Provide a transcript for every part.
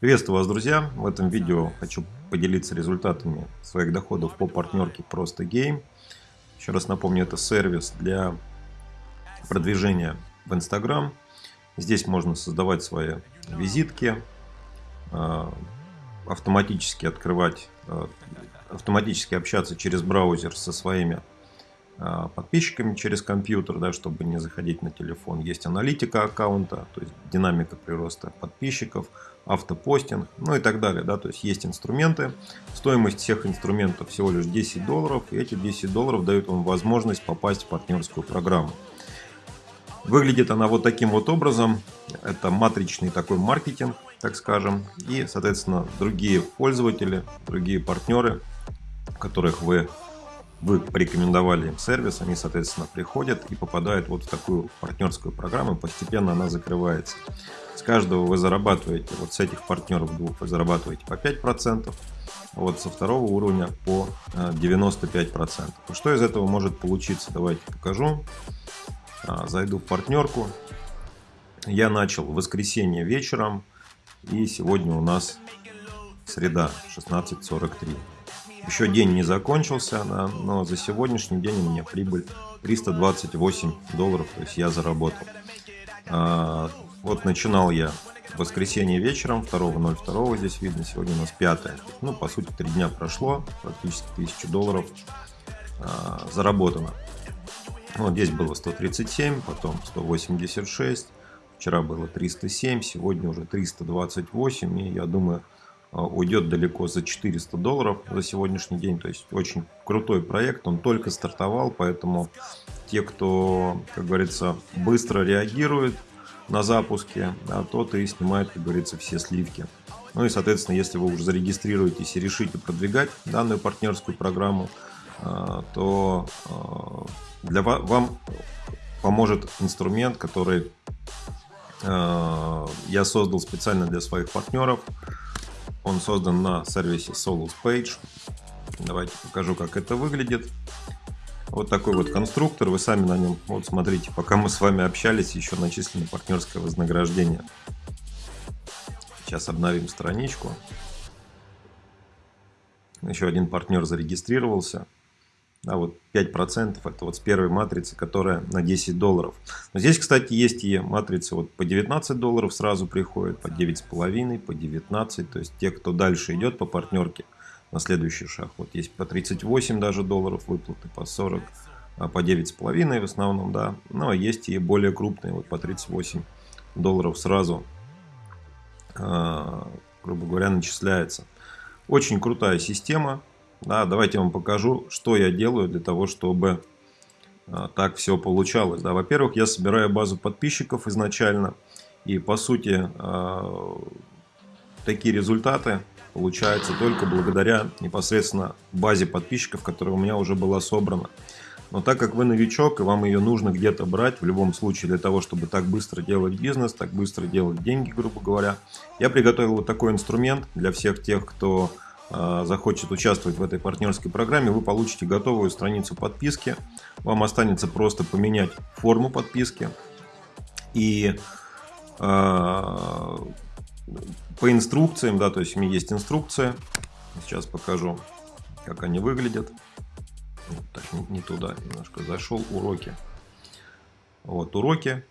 Приветствую вас, друзья! В этом видео хочу поделиться результатами своих доходов по партнерке Просто Game. Еще раз напомню, это сервис для продвижения в Instagram. Здесь можно создавать свои визитки, а, автоматически открывать, а, автоматически общаться через браузер со своими подписчиками через компьютер, да, чтобы не заходить на телефон. Есть аналитика аккаунта, то есть динамика прироста подписчиков, автопостинг, ну и так далее. Да, то есть есть инструменты. Стоимость всех инструментов всего лишь 10 долларов. И эти 10 долларов дают вам возможность попасть в партнерскую программу. Выглядит она вот таким вот образом. Это матричный такой маркетинг, так скажем. И, соответственно, другие пользователи, другие партнеры, которых вы вы порекомендовали им сервис, они, соответственно, приходят и попадают вот в такую партнерскую программу, постепенно она закрывается. С каждого вы зарабатываете, вот с этих партнеров двух вы зарабатываете по 5%, вот со второго уровня по 95%. И что из этого может получиться, давайте покажу. А, зайду в партнерку. Я начал в воскресенье вечером, и сегодня у нас среда 16.43. Еще день не закончился, но за сегодняшний день у меня прибыль 328 долларов, то есть я заработал. А, вот начинал я в воскресенье вечером, 2.02 здесь видно, сегодня у нас 5 Ну, по сути, 3 дня прошло, практически 1000 долларов а, заработано. Вот здесь было 137, потом 186, вчера было 307, сегодня уже 328, и я думаю, уйдет далеко за 400 долларов за сегодняшний день. То есть очень крутой проект, он только стартовал, поэтому те, кто, как говорится, быстро реагирует на запуске, да, тот и снимает, как говорится, все сливки. Ну и, соответственно, если вы уже зарегистрируетесь и решите продвигать данную партнерскую программу, а, то а, для вас, вам поможет инструмент, который я создал специально для своих партнеров. Он создан на сервисе Solus Page. Давайте покажу, как это выглядит. Вот такой вот конструктор. Вы сами на нем, вот смотрите, пока мы с вами общались, еще начислено партнерское вознаграждение. Сейчас обновим страничку. Еще один партнер зарегистрировался. А вот 5% это вот с первой матрицы, которая на 10 долларов. Но здесь, кстати, есть и матрицы вот по 19 долларов сразу приходят, по 9,5, по 19. То есть те, кто дальше идет по партнерке на следующий шаг. Вот есть по 38 даже долларов выплаты, по 40, а по 9,5 в основном, да. Ну а есть и более крупные, вот по 38 долларов сразу, а, грубо говоря, начисляется. Очень крутая система да, давайте я вам покажу, что я делаю для того, чтобы а, так все получалось. Да, Во-первых, я собираю базу подписчиков изначально. И по сути, а, такие результаты получаются только благодаря непосредственно базе подписчиков, которая у меня уже была собрана. Но так как вы новичок и вам ее нужно где-то брать, в любом случае для того, чтобы так быстро делать бизнес, так быстро делать деньги, грубо говоря, я приготовил вот такой инструмент для всех тех, кто захочет участвовать в этой партнерской программе, вы получите готовую страницу подписки. Вам останется просто поменять форму подписки. И э, по инструкциям, да, то есть у меня есть инструкция. Сейчас покажу, как они выглядят. Так, не туда немножко зашел. Уроки. Вот уроки.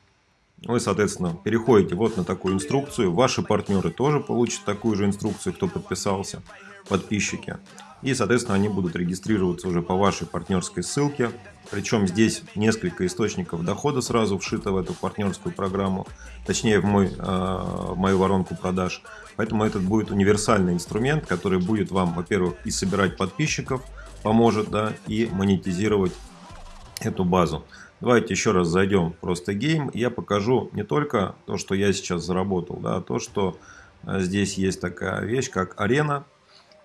Вы, соответственно, переходите вот на такую инструкцию. Ваши партнеры тоже получат такую же инструкцию, кто подписался подписчики. И, соответственно, они будут регистрироваться уже по вашей партнерской ссылке. Причем здесь несколько источников дохода сразу вшито в эту партнерскую программу, точнее в, мой, э, в мою воронку продаж. Поэтому этот будет универсальный инструмент, который будет вам, во-первых, и собирать подписчиков, поможет, да, и монетизировать эту базу. Давайте еще раз зайдем просто гейм. Я покажу не только то, что я сейчас заработал, да, а то, что э, здесь есть такая вещь, как арена.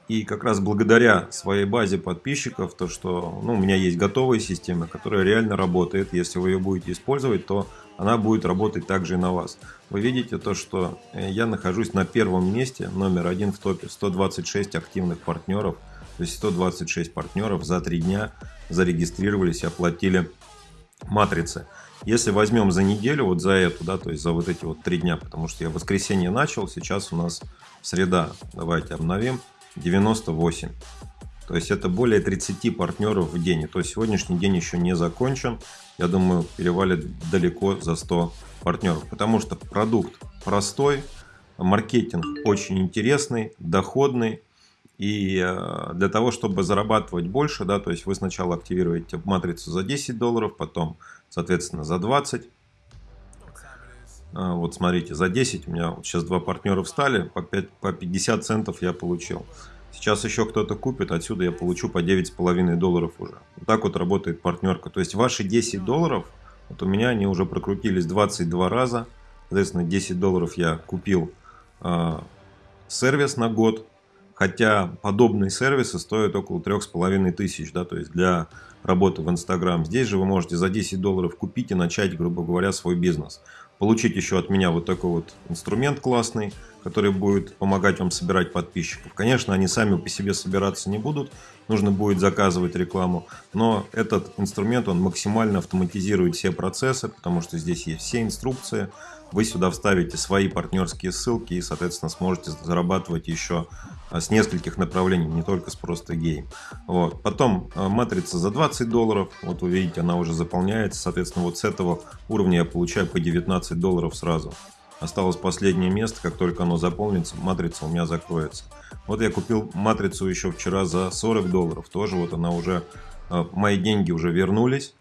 И как раз благодаря своей базе подписчиков, то что ну, у меня есть готовая система, которая реально работает. Если вы ее будете использовать, то она будет работать также и на вас. Вы видите то, что э, я нахожусь на первом месте, номер один в топе, 126 активных партнеров. То есть 126 партнеров за три дня зарегистрировались и оплатили матрицы. Если возьмем за неделю, вот за эту, да, то есть за вот эти вот три дня, потому что я в воскресенье начал, сейчас у нас среда, давайте обновим, 98. То есть это более 30 партнеров в день. То есть сегодняшний день еще не закончен. Я думаю, перевалит далеко за 100 партнеров. Потому что продукт простой, маркетинг очень интересный, доходный. И э, для того, чтобы зарабатывать больше, да, то есть вы сначала активируете матрицу за 10 долларов, потом, соответственно, за 20. А, вот смотрите, за 10 у меня вот сейчас два партнера встали, по, 5, по 50 центов я получил. Сейчас еще кто-то купит, отсюда я получу по 9,5 долларов уже. Вот так вот работает партнерка. То есть ваши 10 долларов, вот у меня они уже прокрутились 22 раза. Соответственно, 10 долларов я купил э, сервис на год. Хотя подобные сервисы стоят около 3,5 тысяч, да, то есть для работы в Инстаграм. Здесь же вы можете за 10 долларов купить и начать, грубо говоря, свой бизнес. Получить еще от меня вот такой вот инструмент классный, который будет помогать вам собирать подписчиков. Конечно, они сами по себе собираться не будут, нужно будет заказывать рекламу, но этот инструмент, он максимально автоматизирует все процессы, потому что здесь есть все инструкции, вы сюда вставите свои партнерские ссылки и, соответственно, сможете зарабатывать еще а, с нескольких направлений, не только с просто гейм. Вот. Потом а, матрица за 20 долларов, вот вы видите, она уже заполняется, соответственно, вот с этого уровня я получаю по 19 долларов сразу. Осталось последнее место, как только оно заполнится, матрица у меня закроется. Вот я купил матрицу еще вчера за 40 долларов, тоже вот она уже, а, мои деньги уже вернулись.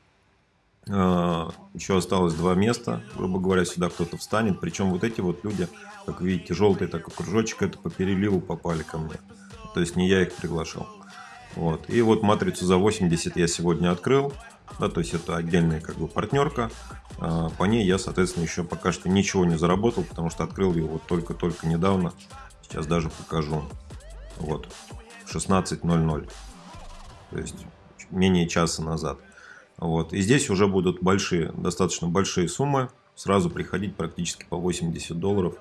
Еще осталось два места, грубо говоря, сюда кто-то встанет. Причем вот эти вот люди, как видите, желтый такой кружочек, это по переливу попали ко мне. То есть не я их приглашал. Вот. И вот матрицу за 80 я сегодня открыл. Да, то есть это отдельная как бы партнерка. А, по ней я, соответственно, еще пока что ничего не заработал, потому что открыл вот только-только недавно. Сейчас даже покажу. Вот. 16.00. То есть менее часа назад. Вот. И здесь уже будут большие, достаточно большие суммы. Сразу приходить практически по 80 долларов.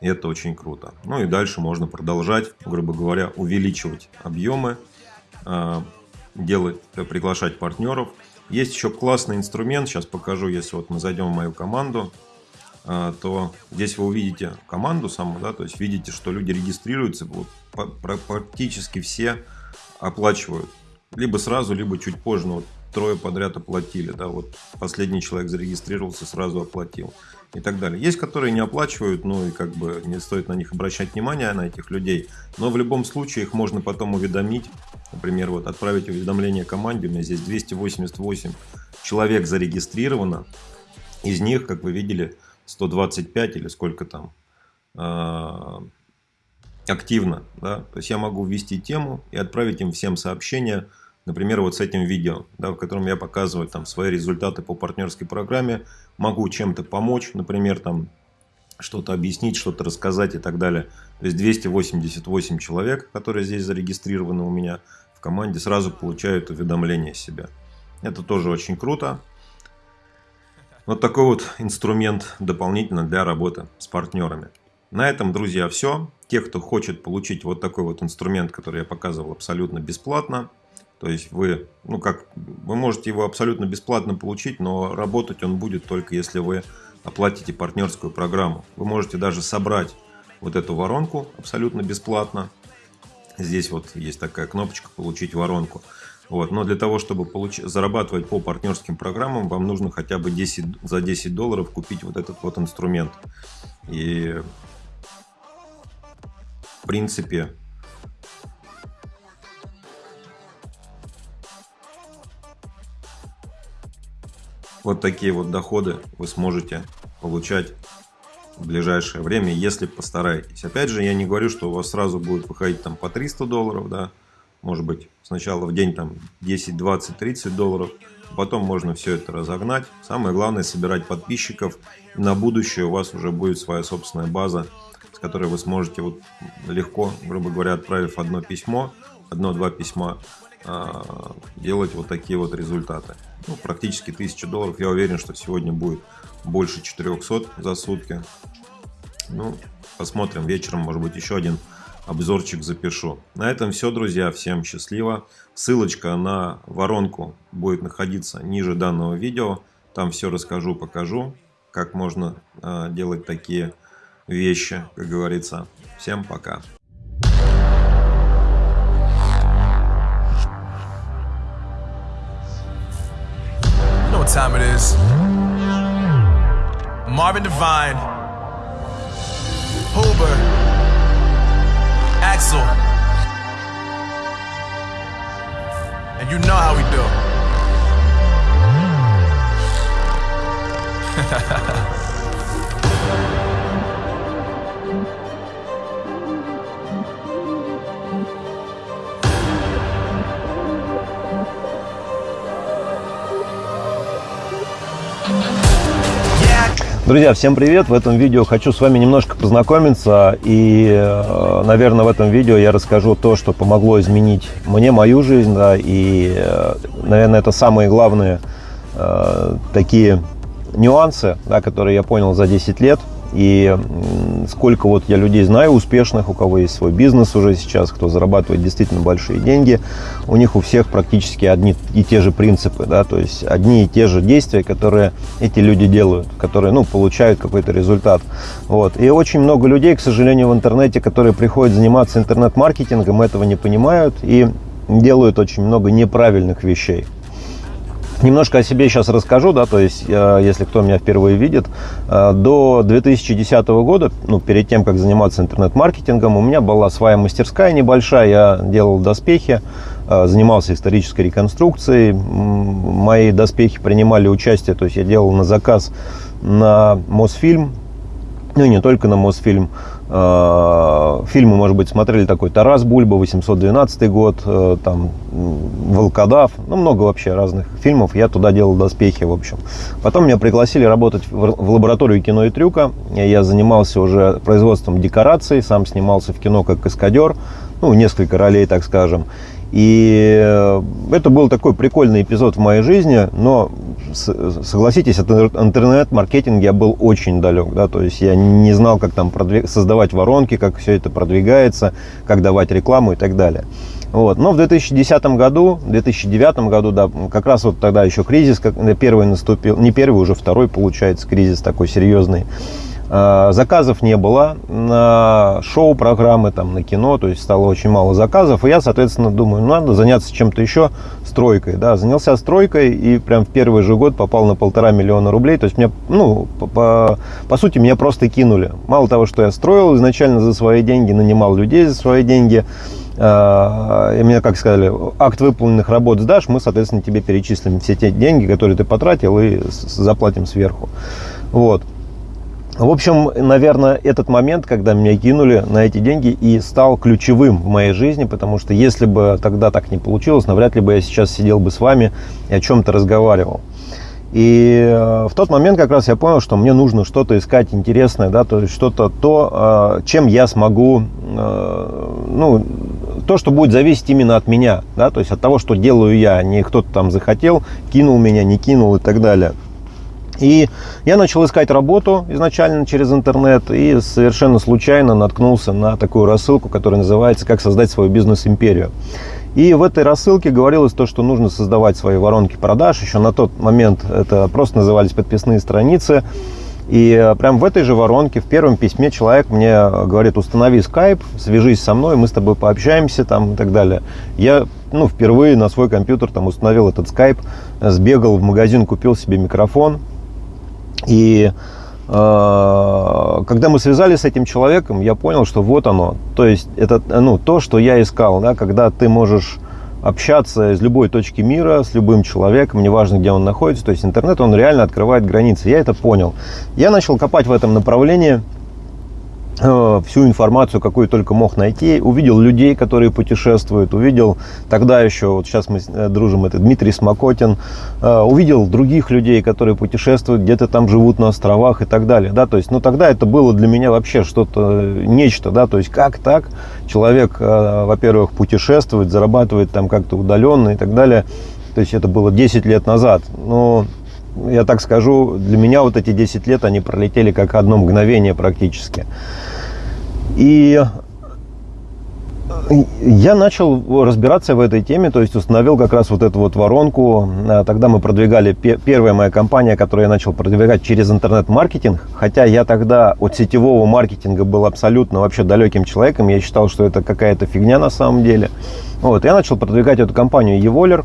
Это очень круто. Ну и дальше можно продолжать, грубо говоря, увеличивать объемы, а, делать, приглашать партнеров. Есть еще классный инструмент, сейчас покажу, если вот мы зайдем в мою команду, а, то здесь вы увидите команду саму, да, то есть видите, что люди регистрируются, вот, практически все оплачивают либо сразу, либо чуть позже. Ну, вот трое подряд оплатили, да, вот последний человек зарегистрировался, сразу оплатил и так далее. Есть, которые не оплачивают, ну и как бы не стоит на них обращать внимание, на этих людей, но в любом случае их можно потом уведомить, например, вот отправить уведомление команде, у меня здесь 288 человек зарегистрировано, из них, как вы видели, 125 или сколько там, а, активно, да, то есть я могу ввести тему и отправить им всем сообщения, например, вот с этим видео, да, в котором я показываю там свои результаты по партнерской программе, могу чем-то помочь, например, там что-то объяснить, что-то рассказать и так далее. То есть 288 человек, которые здесь зарегистрированы у меня в команде, сразу получают уведомление себя. Это тоже очень круто. Вот такой вот инструмент дополнительно для работы с партнерами. На этом, друзья, все. Те, кто хочет получить вот такой вот инструмент, который я показывал абсолютно бесплатно, то есть вы, ну как, вы можете его абсолютно бесплатно получить, но работать он будет только если вы оплатите партнерскую программу. Вы можете даже собрать вот эту воронку абсолютно бесплатно. Здесь вот есть такая кнопочка «Получить воронку». Вот. Но для того, чтобы получ... зарабатывать по партнерским программам, вам нужно хотя бы 10, за 10 долларов купить вот этот вот инструмент. И в принципе, вот такие вот доходы вы сможете получать в ближайшее время, если постараетесь. Опять же, я не говорю, что у вас сразу будет выходить там по 300 долларов, да, может быть, сначала в день там 10, 20, 30 долларов, потом можно все это разогнать. Самое главное собирать подписчиков, на будущее у вас уже будет своя собственная база с которой вы сможете вот легко, грубо говоря, отправив одно письмо, одно-два письма, а, делать вот такие вот результаты. Ну, практически 1000 долларов. Я уверен, что сегодня будет больше 400 за сутки. Ну, посмотрим. Вечером, может быть, еще один обзорчик запишу. На этом все, друзья. Всем счастливо. Ссылочка на воронку будет находиться ниже данного видео. Там все расскажу, покажу, как можно э, делать такие вещи, как говорится. Всем пока. Time it is. Marvin Devine, Huber, Axel. And you know how we Друзья, всем привет! В этом видео хочу с вами немножко познакомиться и, э, наверное, в этом видео я расскажу то, что помогло изменить мне мою жизнь, да, и, э, наверное, это самые главные э, такие нюансы, да, которые я понял за 10 лет – и сколько вот я людей знаю успешных, у кого есть свой бизнес уже сейчас, кто зарабатывает действительно большие деньги, у них у всех практически одни и те же принципы, да, то есть одни и те же действия, которые эти люди делают, которые, ну, получают какой-то результат. Вот. И очень много людей, к сожалению, в интернете, которые приходят заниматься интернет-маркетингом, этого не понимают и делают очень много неправильных вещей. Немножко о себе сейчас расскажу, да, то есть, э, если кто меня впервые видит, э, до 2010 года, ну, перед тем, как заниматься интернет-маркетингом, у меня была своя мастерская небольшая, я делал доспехи, э, занимался исторической реконструкцией, мои доспехи принимали участие, то есть я делал на заказ на Мосфильм, ну не только на Мосфильм, фильмы, может быть, смотрели такой Тарас Бульба, 812 год, э, там Волкодав, ну, много вообще разных фильмов. Я туда делал доспехи, в общем. Потом меня пригласили работать в лабораторию кино и трюка. Я занимался уже производством декораций, сам снимался в кино как каскадер, ну, несколько ролей, так скажем. И э, это был такой прикольный эпизод в моей жизни, но согласитесь, от интернет-маркетинга я был очень далек, да, то есть я не знал, как там продвиг... создавать воронки, как все это продвигается, как давать рекламу и так далее. Вот. Но в 2010 году, 2009 году, да, как раз вот тогда еще кризис, как первый наступил, не первый, уже второй, получается, кризис такой серьезный. А, заказов не было на шоу-программы, там, на кино, то есть стало очень мало заказов. И я, соответственно, думаю, ну, надо заняться чем-то еще, стройкой. Да, занялся стройкой и прям в первый же год попал на полтора миллиона рублей. То есть мне, ну, по, по, по сути, меня просто кинули. Мало того, что я строил изначально за свои деньги, нанимал людей за свои деньги, а, и мне, как сказали, акт выполненных работ сдашь, мы, соответственно, тебе перечислим все те деньги, которые ты потратил, и заплатим сверху. Вот. В общем, наверное, этот момент, когда меня кинули на эти деньги, и стал ключевым в моей жизни, потому что если бы тогда так не получилось, навряд ли бы я сейчас сидел бы с вами и о чем-то разговаривал. И э, в тот момент как раз я понял, что мне нужно что-то искать интересное, да, то есть что-то то, э, чем я смогу, э, ну, то, что будет зависеть именно от меня, да, то есть от того, что делаю я, не кто-то там захотел, кинул меня, не кинул и так далее. И я начал искать работу изначально через интернет и совершенно случайно наткнулся на такую рассылку, которая называется «Как создать свою бизнес-империю». И в этой рассылке говорилось то, что нужно создавать свои воронки продаж. Еще на тот момент это просто назывались подписные страницы. И э, прям в этой же воронке, в первом письме человек мне говорит, установи скайп, свяжись со мной, мы с тобой пообщаемся там и так далее. Я ну, впервые на свой компьютер там установил этот скайп, сбегал в магазин, купил себе микрофон, и э, когда мы связались с этим человеком, я понял, что вот оно. То есть это ну, то, что я искал, да, когда ты можешь общаться из любой точки мира с любым человеком, неважно, где он находится. То есть интернет, он реально открывает границы. Я это понял. Я начал копать в этом направлении – всю информацию, какую только мог найти. Увидел людей, которые путешествуют. Увидел тогда еще, вот сейчас мы э, дружим, это Дмитрий Смокотин. Э, увидел других людей, которые путешествуют, где-то там живут на островах и так далее. Да, то есть, ну тогда это было для меня вообще что-то, нечто, да, то есть как так человек, во-первых, путешествует, зарабатывает там как-то удаленно и так далее. То есть это было 10 лет назад. Но я так скажу, для меня вот эти 10 лет, они пролетели как одно мгновение практически. И Я начал разбираться в этой теме, то есть установил как раз вот эту вот воронку. А, тогда мы продвигали, первая моя компания, которую я начал продвигать через интернет-маркетинг. Хотя я тогда от сетевого маркетинга был абсолютно вообще далеким человеком. Я считал, что это какая-то фигня на самом деле. Вот, я начал продвигать эту компанию Evoler.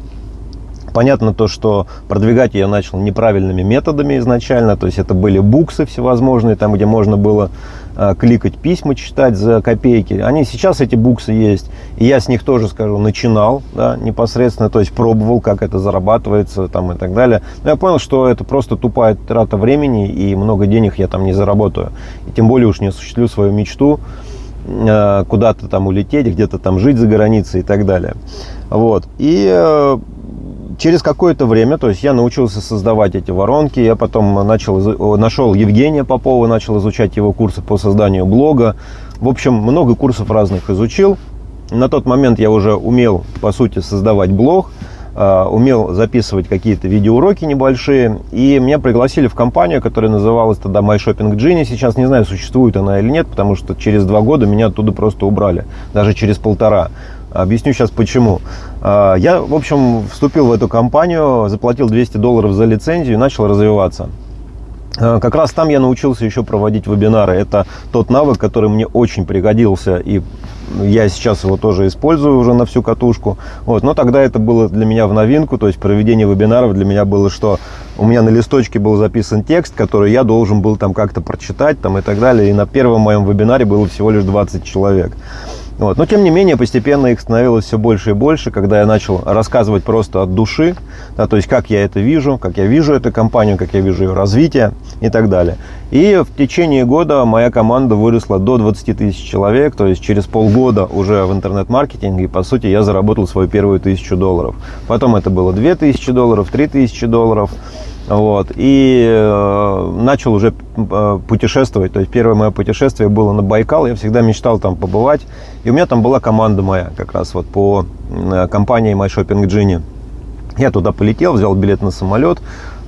Понятно то, что продвигать я начал неправильными методами изначально, то есть это были буксы всевозможные, там, где можно было э, кликать письма, читать за копейки. Они сейчас, эти буксы есть, и я с них тоже, скажу, начинал да, непосредственно, то есть пробовал, как это зарабатывается там, и так далее. Но я понял, что это просто тупая трата времени, и много денег я там не заработаю. И тем более уж не осуществлю свою мечту э, куда-то там улететь, где-то там жить за границей и так далее. Вот. И э, через какое-то время, то есть я научился создавать эти воронки, я потом начал, нашел Евгения Попова, начал изучать его курсы по созданию блога. В общем, много курсов разных изучил. На тот момент я уже умел, по сути, создавать блог, а, умел записывать какие-то видеоуроки небольшие. И меня пригласили в компанию, которая называлась тогда My Shopping Genie. Сейчас не знаю, существует она или нет, потому что через два года меня оттуда просто убрали. Даже через полтора. Объясню сейчас почему. А, я, в общем, вступил в эту компанию, заплатил 200 долларов за лицензию и начал развиваться. А, как раз там я научился еще проводить вебинары. Это тот навык, который мне очень пригодился, и я сейчас его тоже использую уже на всю катушку. Вот. Но тогда это было для меня в новинку, то есть проведение вебинаров для меня было, что у меня на листочке был записан текст, который я должен был там как-то прочитать там, и так далее. И на первом моем вебинаре было всего лишь 20 человек. Вот. Но, тем не менее, постепенно их становилось все больше и больше, когда я начал рассказывать просто от души, да, то есть как я это вижу, как я вижу эту компанию, как я вижу ее развитие и так далее. И в течение года моя команда выросла до 20 тысяч человек, то есть через полгода уже в интернет-маркетинге, по сути, я заработал свою первую тысячу долларов. Потом это было 2000 долларов, 3000 долларов. Вот, и э, начал уже э, путешествовать. То есть первое мое путешествие было на Байкал. Я всегда мечтал там побывать. И у меня там была команда моя как раз вот по э, компании My Shopping Genie. Я туда полетел, взял билет на самолет,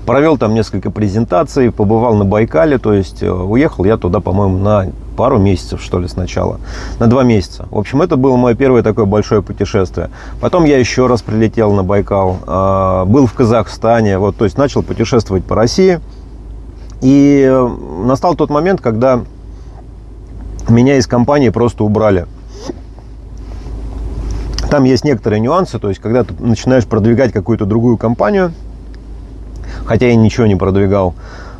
провел там несколько презентаций, побывал на Байкале. То есть э, уехал я туда, по-моему, на пару месяцев, что ли, сначала. На два месяца. В общем, это было мое первое такое большое путешествие. Потом я еще раз прилетел на Байкал. А, был в Казахстане. Вот, то есть начал путешествовать по России. И э, настал тот момент, когда меня из компании просто убрали. Там есть некоторые нюансы, то есть когда ты начинаешь продвигать какую-то другую компанию, хотя я ничего не продвигал,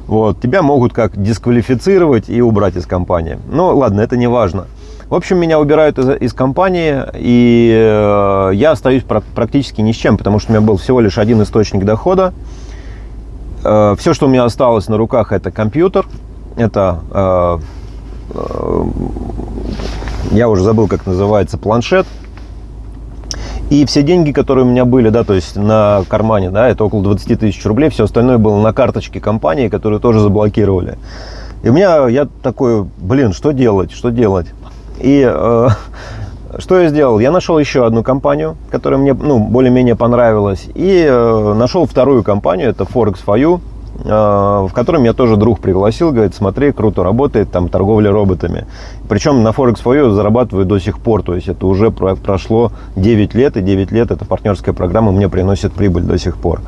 вот, тебя могут как дисквалифицировать и убрать из компании. Ну, ладно, это не важно. В общем, меня убирают из, из компании, и э, я остаюсь практически ни с чем, потому что у меня был всего лишь один источник дохода. Э, все, что у меня осталось на руках, это компьютер, это, э, э, я уже забыл, как называется, планшет, и все деньги, которые у меня были, да, то есть на кармане, да, это около 20 тысяч рублей, все остальное было на карточке компании, которую тоже заблокировали. И у меня, я такой, блин, что делать, что делать? И э, что я сделал? Я нашел еще одну компанию, которая мне, ну, более-менее понравилась, и э, нашел вторую компанию, это Forex for You, а, в котором я тоже друг пригласил, говорит, смотри, круто работает, там торговля роботами. Причем на Forex for You зарабатываю до сих пор, то есть это уже прошло 9 лет, и 9 лет эта партнерская программа мне приносит прибыль до сих пор.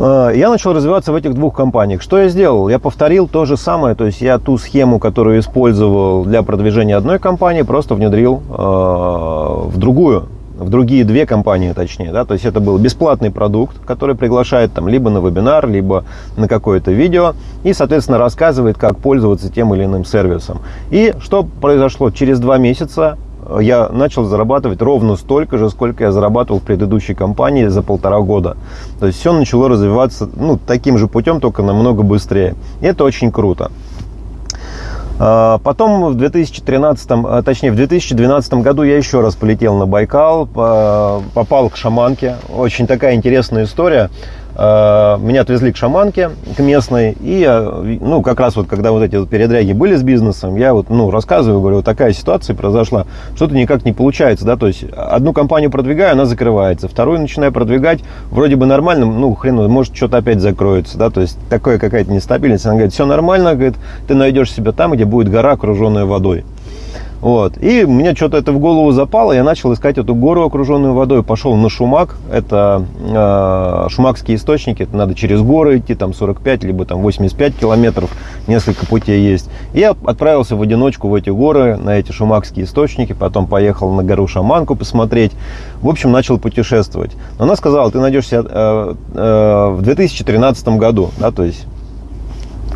А, я начал развиваться в этих двух компаниях. Что я сделал? Я повторил то же самое, то есть я ту схему, которую использовал для продвижения одной компании, просто внедрил э, в другую в другие две компании, точнее, да, то есть это был бесплатный продукт, который приглашает там либо на вебинар, либо на какое-то видео и, соответственно, рассказывает, как пользоваться тем или иным сервисом. И что произошло? Через два месяца я начал зарабатывать ровно столько же, сколько я зарабатывал в предыдущей компании за полтора года. То есть все начало развиваться ну, таким же путем, только намного быстрее. И это очень круто. А, потом в 2013, а, точнее в 2012 году я еще раз полетел на Байкал, попал к шаманке. Очень такая интересная история. Э, меня отвезли к шаманке, к местной, и ну, как раз вот, когда вот эти вот передряги были с бизнесом, я вот, ну, рассказываю, говорю, вот такая ситуация произошла, что-то никак не получается, да, то есть одну компанию продвигаю, она закрывается, вторую начинаю продвигать, вроде бы нормально, ну, хрен, может, что-то опять закроется, да, то есть такая какая-то нестабильность, она говорит, все нормально, говорит, ты найдешь себя там, где будет гора, окруженная водой. Вот. И мне что-то это в голову запало, я начал искать эту гору, окруженную водой, пошел на Шумак, это э, шумакские источники, это надо через горы идти, там 45, либо там 85 километров, несколько путей есть. И я отправился в одиночку в эти горы, на эти шумакские источники, потом поехал на гору Шаманку посмотреть, в общем, начал путешествовать. Она сказала, ты найдешь себя э, э, в 2013 году, да, то есть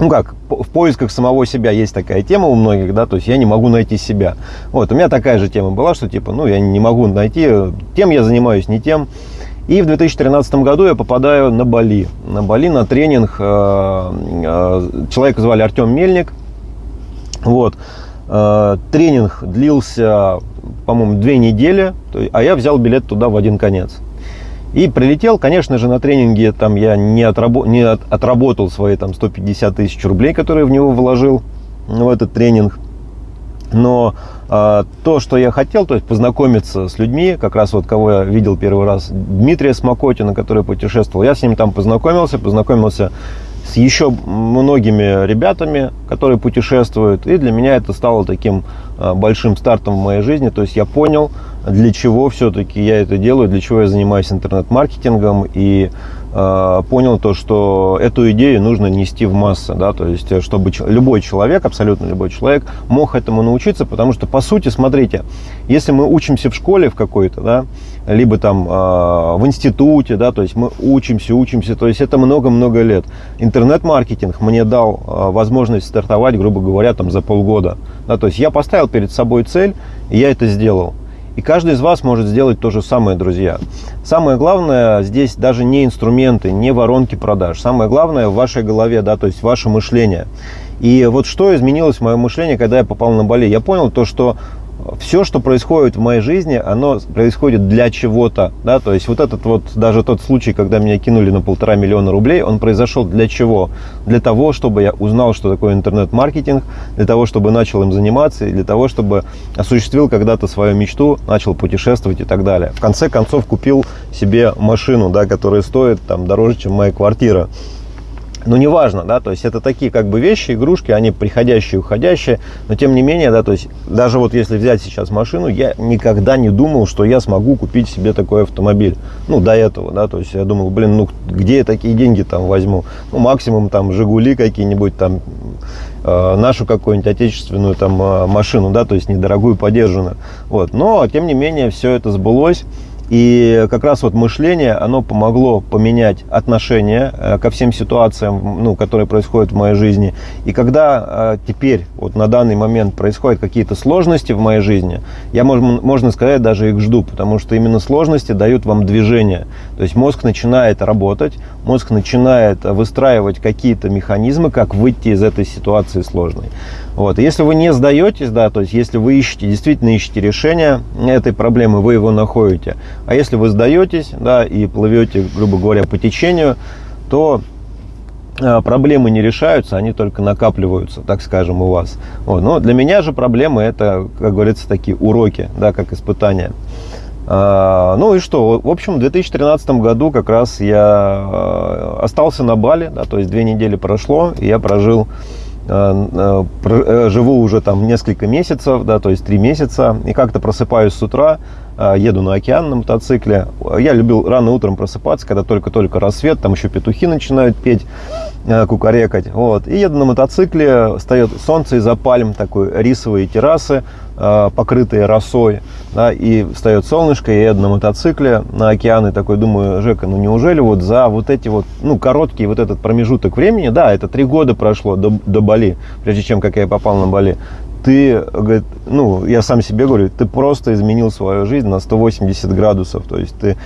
ну как, в поисках самого себя есть такая тема у многих, да, то есть я не могу найти себя. Вот, у меня такая же тема была, что типа, ну, я не могу найти, тем я занимаюсь, не тем. И в 2013 году я попадаю на Бали. На Бали на тренинг. Э, э, человека звали Артем Мельник. Вот. Э, тренинг длился, по-моему, две недели, а я взял билет туда в один конец. И прилетел, конечно же, на тренинге там я не, отрабо не от отработал свои там 150 тысяч рублей, которые в него вложил в этот тренинг. Но а, то, что я хотел, то есть познакомиться с людьми, как раз вот кого я видел первый раз, Дмитрия Смокотина, который путешествовал, я с ним там познакомился, познакомился с еще многими ребятами, которые путешествуют. И для меня это стало таким а, большим стартом в моей жизни. То есть я понял, для чего все-таки я это делаю, для чего я занимаюсь интернет-маркетингом. И э, понял то, что эту идею нужно нести в массы. Да? То есть чтобы любой человек, абсолютно любой человек мог этому научиться. Потому что, по сути, смотрите, если мы учимся в школе в какой-то, да, либо там э, в институте, да, то есть мы учимся, учимся, то есть это много-много лет. Интернет-маркетинг мне дал э, возможность стартовать, грубо говоря, там за полгода. Да, то есть я поставил перед собой цель, и я это сделал. И каждый из вас может сделать то же самое, друзья. Самое главное здесь даже не инструменты, не воронки продаж. Самое главное в вашей голове, да, то есть ваше мышление. И вот что изменилось в моем мышлении, когда я попал на Бали? Я понял то, что все, что происходит в моей жизни, оно происходит для чего-то, да, то есть вот этот вот, даже тот случай, когда меня кинули на полтора миллиона рублей, он произошел для чего? Для того, чтобы я узнал, что такое интернет-маркетинг, для того, чтобы начал им заниматься, и для того, чтобы осуществил когда-то свою мечту, начал путешествовать и так далее. В конце концов купил себе машину, да, которая стоит там дороже, чем моя квартира. Ну, неважно, да, то есть это такие как бы вещи, игрушки, они приходящие, уходящие, но тем не менее, да, то есть даже вот если взять сейчас машину, я никогда не думал, что я смогу купить себе такой автомобиль, ну, до этого, да, то есть я думал, блин, ну, где я такие деньги там возьму, ну, максимум там Жигули какие-нибудь там, э, нашу какую-нибудь отечественную там э, машину, да, то есть недорогую, подержанную, вот, но, тем не менее, все это сбылось, и как раз вот мышление, оно помогло поменять отношение э, ко всем ситуациям, ну, которые происходят в моей жизни. И когда э, теперь, вот на данный момент происходят какие-то сложности в моей жизни, я, можно, можно сказать, даже их жду, потому что именно сложности дают вам движение. То есть мозг начинает работать, мозг начинает выстраивать какие-то механизмы, как выйти из этой ситуации сложной. Вот. Если вы не сдаетесь, да, то есть если вы ищете, действительно ищете решение этой проблемы, вы его находите. А если вы сдаетесь, да, и плывете, грубо говоря, по течению, то а, проблемы не решаются, они только накапливаются, так скажем, у вас. Вот. Но для меня же проблемы это, как говорится, такие уроки, да, как испытания. А, ну и что, в общем, в 2013 году как раз я а, остался на Бали, да, то есть две недели прошло, и я прожил Э, э, э, живу уже там несколько месяцев, да, то есть три месяца, и как-то просыпаюсь с утра, еду на океан на мотоцикле. Я любил рано утром просыпаться, когда только-только рассвет, там еще петухи начинают петь, кукарекать. Вот. И еду на мотоцикле, встает солнце из-за пальм, такой рисовые террасы, покрытые росой, да, и встает солнышко, я еду на мотоцикле на океан, и такой думаю, Жека, ну неужели вот за вот эти вот, ну, короткий вот этот промежуток времени, да, это три года прошло до, до Бали, прежде чем, как я попал на Бали, ты, говорит, ну, я сам себе говорю, ты просто изменил свою жизнь на 180 градусов. То есть ты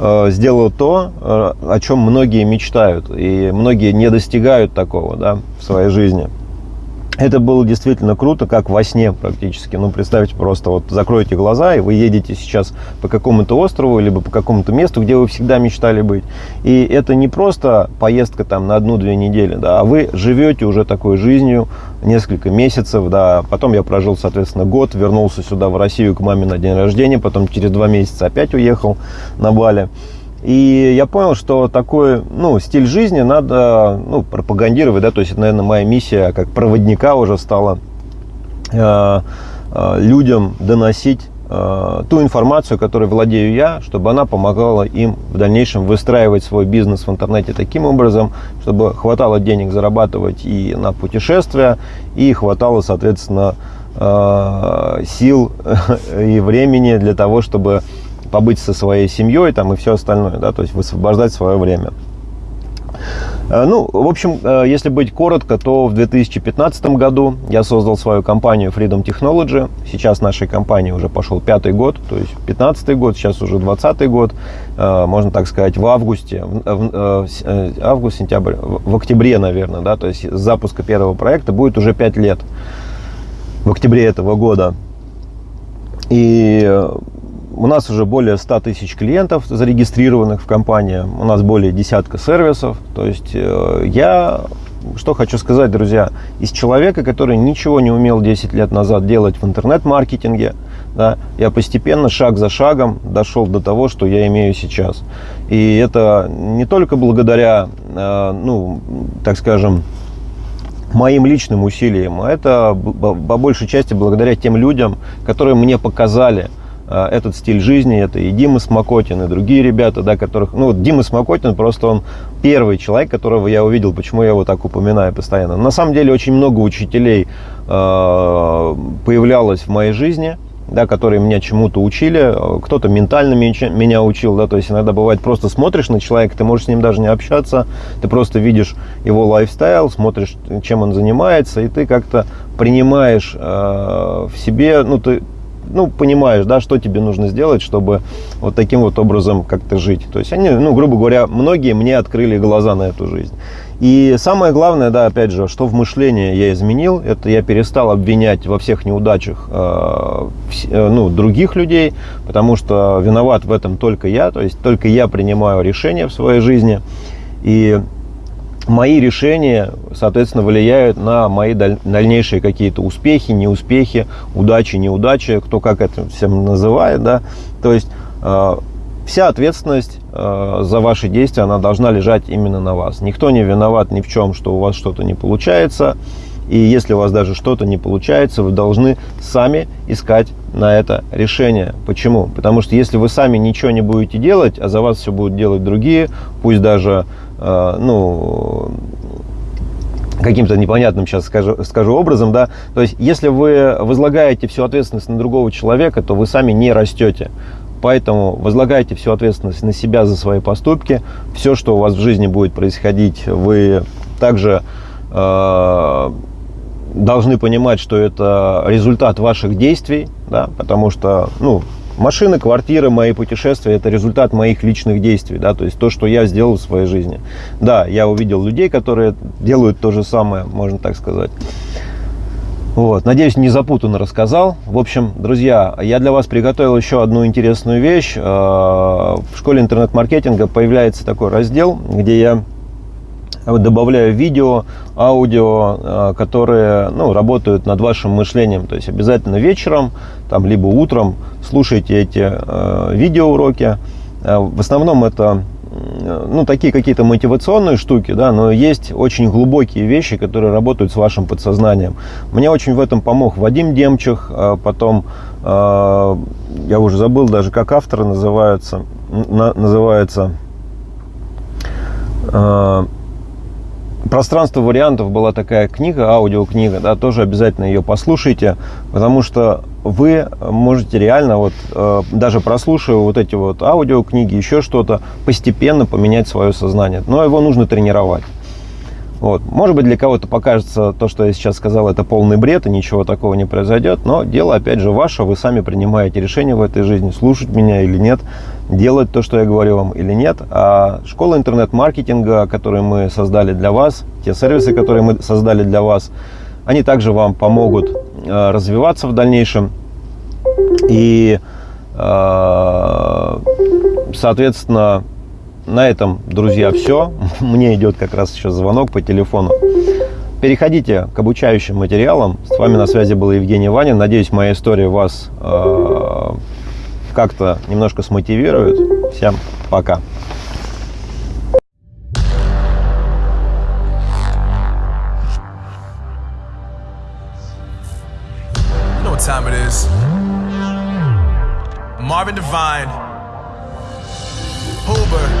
э, сделал то, э, о чем многие мечтают, и многие не достигают такого, да, в своей жизни. Это было действительно круто, как во сне практически. Ну, представьте, просто вот закройте глаза, и вы едете сейчас по какому-то острову, либо по какому-то месту, где вы всегда мечтали быть. И это не просто поездка там на одну-две недели, да, а вы живете уже такой жизнью несколько месяцев, да. Потом я прожил, соответственно, год, вернулся сюда в Россию к маме на день рождения, потом через два месяца опять уехал на Бали. И я понял, что такой ну, стиль жизни надо ну, пропагандировать, да, то есть наверное, моя миссия как проводника уже стала. Э, э, людям доносить ту информацию, которой владею я, чтобы она помогала им в дальнейшем выстраивать свой бизнес в интернете таким образом, чтобы хватало денег зарабатывать и на путешествия, и хватало, соответственно, э, сил и времени для того, чтобы побыть со своей семьей там, и все остальное, да, то есть высвобождать свое время. Э, ну, в общем, э, если быть коротко, то в 2015 году я создал свою компанию Freedom Technology. Сейчас нашей компании уже пошел пятый год, то есть 15 год, сейчас уже 20 год. Э, можно так сказать, в августе, в, август, сентябрь, в октябре, наверное, да, то есть запуска первого проекта будет уже 5 лет в октябре этого года. И у нас уже более 100 тысяч клиентов зарегистрированных в компании. У нас более десятка сервисов. То есть э, я что хочу сказать, друзья, из человека, который ничего не умел 10 лет назад делать в интернет-маркетинге, да, я постепенно, шаг за шагом дошел до того, что я имею сейчас. И это не только благодаря, э, ну, так скажем, моим личным усилиям, а это по большей части благодаря тем людям, которые мне показали, этот стиль жизни, это и Дима Смокотин, и другие ребята, да, которых, ну, Дима Смокотин просто он первый человек, которого я увидел, почему я его так упоминаю постоянно. На самом деле очень много учителей э, появлялось в моей жизни, да, которые меня чему-то учили, кто-то ментально меня учил, да, то есть иногда бывает просто смотришь на человека, ты можешь с ним даже не общаться, ты просто видишь его лайфстайл, смотришь, чем он занимается, и ты как-то принимаешь э, в себе, ну, ты ну, понимаешь, да, что тебе нужно сделать, чтобы вот таким вот образом как-то жить. То есть они, ну, грубо говоря, многие мне открыли глаза на эту жизнь. И самое главное, да, опять же, что в мышлении я изменил, это я перестал обвинять во всех неудачах э, э, ну, других людей, потому что виноват в этом только я, то есть только я принимаю решения в своей жизни. И мои решения, соответственно, влияют на мои дальнейшие какие-то успехи, неуспехи, удачи, неудачи, кто как это всем называет, да. То есть э, вся ответственность э, за ваши действия, она должна лежать именно на вас. Никто не виноват ни в чем, что у вас что-то не получается. И если у вас даже что-то не получается, вы должны сами искать на это решение. Почему? Потому что если вы сами ничего не будете делать, а за вас все будут делать другие, пусть даже ну, каким-то непонятным сейчас скажу, скажу образом, да, то есть если вы возлагаете всю ответственность на другого человека, то вы сами не растете. Поэтому возлагайте всю ответственность на себя за свои поступки. Все, что у вас в жизни будет происходить, вы также э, должны понимать, что это результат ваших действий, да, потому что, ну, Машины, квартиры, мои путешествия – это результат моих личных действий, да, то есть то, что я сделал в своей жизни. Да, я увидел людей, которые делают то же самое, можно так сказать. Вот. Надеюсь, не запутанно рассказал. В общем, друзья, я для вас приготовил еще одну интересную вещь. Э, в школе интернет-маркетинга появляется такой раздел, где я добавляю видео, аудио, э, которые ну, работают над вашим мышлением. То есть обязательно вечером, там, либо утром слушайте эти э, видеоуроки. Э, в основном это ну, такие какие-то мотивационные штуки, да, но есть очень глубокие вещи, которые работают с вашим подсознанием. Мне очень в этом помог Вадим Демчих, потом, я уже забыл даже, как автор называется, называется пространство вариантов была такая книга, аудиокнига, да, тоже обязательно ее послушайте, потому что вы можете реально, вот, э, даже прослушивая вот эти вот аудиокниги, еще что-то, постепенно поменять свое сознание. Но его нужно тренировать. Вот. Может быть, для кого-то покажется то, что я сейчас сказал, это полный бред, и ничего такого не произойдет, но дело, опять же, ваше, вы сами принимаете решение в этой жизни, слушать меня или нет, делать то, что я говорю вам или нет. А школа интернет-маркетинга, которую мы создали для вас, те сервисы, которые мы создали для вас, они также вам помогут э, развиваться в дальнейшем. И, э, соответственно, на этом, друзья, все. Мне идет как раз еще звонок по телефону. Переходите к обучающим материалам. С вами на связи был Евгений Ванин. Надеюсь, моя история вас э, как-то немножко смотивирует. Всем пока. Marvin Devine, Huber,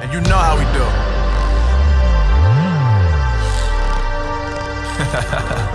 And you know how we do.